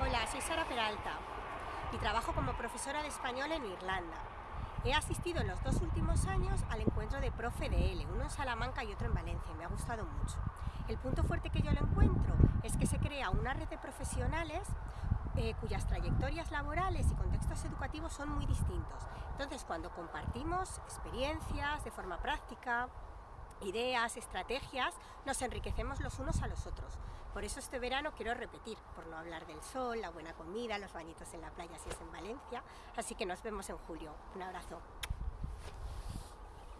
Hola, soy Sara Peralta y trabajo como profesora de español en Irlanda. He asistido en los dos últimos años al encuentro de Profe de L, uno en Salamanca y otro en Valencia, y me ha gustado mucho. El punto fuerte que yo lo encuentro es que se crea una red de profesionales eh, cuyas trayectorias laborales y contextos educativos son muy distintos. Entonces, cuando compartimos experiencias de forma práctica, ideas, estrategias, nos enriquecemos los unos a los otros. Por eso este verano quiero repetir, por no hablar del sol, la buena comida, los bañitos en la playa si es en Valencia, así que nos vemos en julio. Un abrazo.